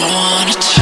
wanna